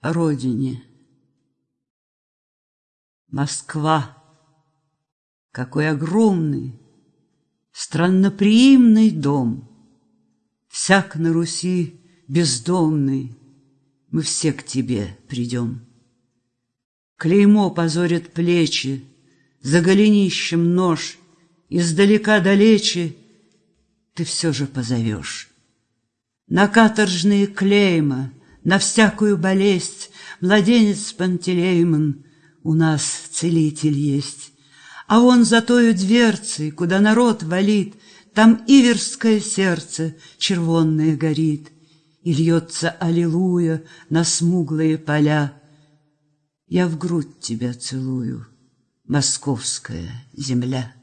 родине. Москва, какой огромный, странноприимный дом, Всяк на Руси бездомный, мы все к тебе придем. Клеймо позорит плечи, за голенищем нож, Издалека далече ты все же позовешь. На каторжные клейма, на всякую болезнь Младенец Пантелеймон у нас целитель есть. А он за тою дверцей, куда народ валит, Там иверское сердце червонное горит, И льется аллилуйя на смуглые поля. Я в грудь тебя целую, московская земля.